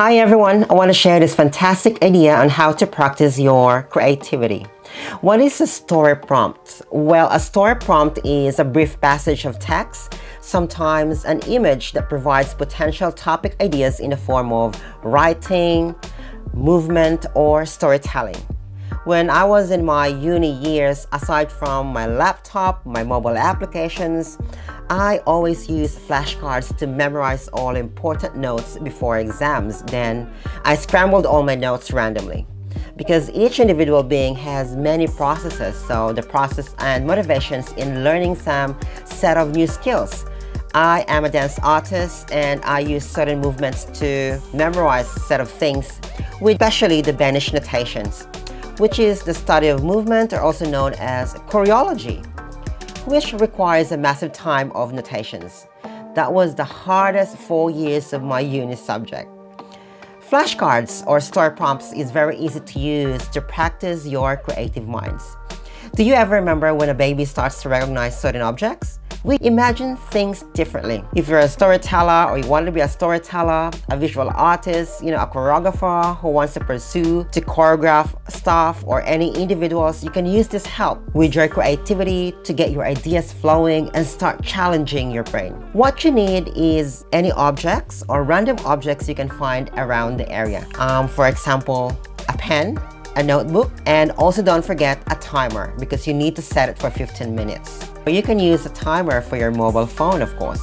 Hi everyone, I want to share this fantastic idea on how to practice your creativity. What is a story prompt? Well, a story prompt is a brief passage of text, sometimes an image that provides potential topic ideas in the form of writing, movement, or storytelling. When I was in my uni years, aside from my laptop, my mobile applications, I always use flashcards to memorize all important notes before exams. Then I scrambled all my notes randomly. Because each individual being has many processes so the process and motivations in learning some set of new skills. I am a dance artist and I use certain movements to memorize a set of things especially the Benesh notations which is the study of movement or also known as choreology which requires a massive time of notations. That was the hardest four years of my uni subject. Flashcards or story prompts is very easy to use to practice your creative minds. Do you ever remember when a baby starts to recognize certain objects? We imagine things differently. If you're a storyteller or you want to be a storyteller, a visual artist, you know, a choreographer who wants to pursue to choreograph stuff or any individuals, you can use this help with your creativity to get your ideas flowing and start challenging your brain. What you need is any objects or random objects you can find around the area. Um, for example, a pen, a notebook, and also don't forget a timer because you need to set it for 15 minutes. But you can use a timer for your mobile phone, of course.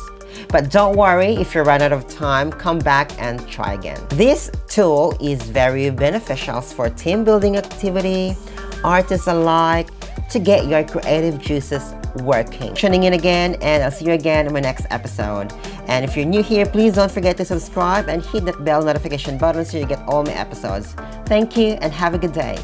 But don't worry, if you run out of time, come back and try again. This tool is very beneficial for team building activity, artists alike, to get your creative juices working. Tuning in again and I'll see you again in my next episode. And if you're new here, please don't forget to subscribe and hit that bell notification button so you get all my episodes. Thank you and have a good day.